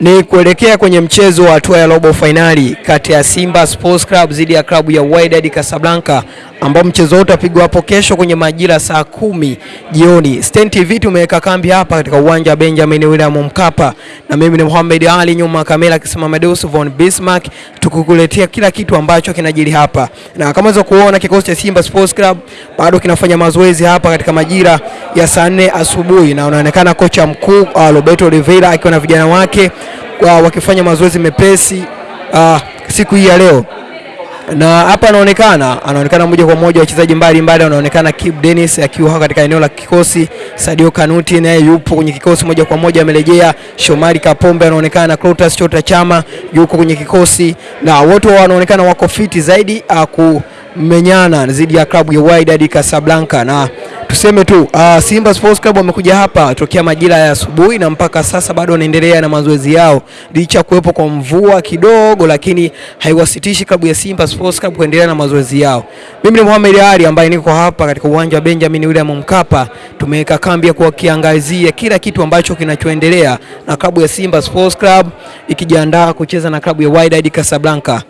Ni kuelekea kwenye mchezo wa hatua ya robo fainali kati ya Simba Sports Club dhidi ya klabu ya Wydad Casablanca ambao mchezo wote utapigwa hapo kesho kwenye majira saa kumi jioni. Stein TV tumeweka kambi hapa katika uwanja wa Benjamin William Mkapa, na mimi ni Mohamed Ali, nyuma kamera akisimama Deus von Bismarck, tukukuletea kila kitu ambacho kinajiri hapa, na kama unaweza kuona kikosi cha Simba Sports Club bado kinafanya mazoezi hapa katika majira ya saa nne asubuhi, na unaonekana kocha mkuu uh, Roberto Oliveira akiwa na vijana wake uh, wakifanya mazoezi mepesi uh, siku hii ya leo na hapa anaonekana anaonekana moja kwa moja wachezaji mbalimbali, anaonekana Kip Dennis akiwa katika eneo la kikosi. Sadio Kanuti naye yupo kwenye kikosi moja kwa moja amerejea. Shomari Kapombe anaonekana, Clatous Chota Chama yuko kwenye kikosi, na wote wanaonekana wako fiti zaidi akumenyana kumenyana dhidi ya klabu ya Wydad Casablanca na tuseme tu uh, Simba Sports Club wamekuja hapa tokea majira ya asubuhi na mpaka sasa bado wanaendelea na mazoezi yao licha kuwepo kwa mvua kidogo, lakini haiwasitishi klabu ya Simba Sports Club kuendelea na mazoezi yao. Mimi ni Mohamed Ali ambaye niko hapa katika uwanja wa Benjamin William Mkapa. Tumeweka kambi ya kukiangazia kila kitu ambacho kinachoendelea na klabu ya Simba Sports Club ikijiandaa kucheza na klabu ya Wydad Casablanca.